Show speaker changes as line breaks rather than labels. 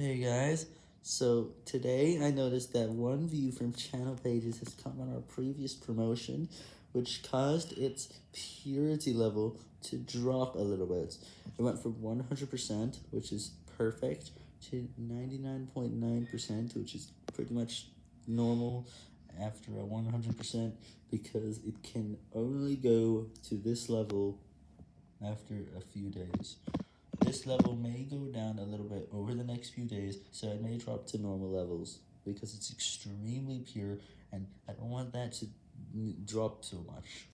Hey guys, so today I noticed that one view from channel pages has come on our previous promotion, which caused its purity level to drop a little bit. It went from 100%, which is perfect, to 99.9%, .9%, which is pretty much normal after a 100%, because it can only go to this level after a few days. This level may go down a little bit over the next few days, so it may drop to normal levels, because it's extremely pure, and I don't want that to drop so much.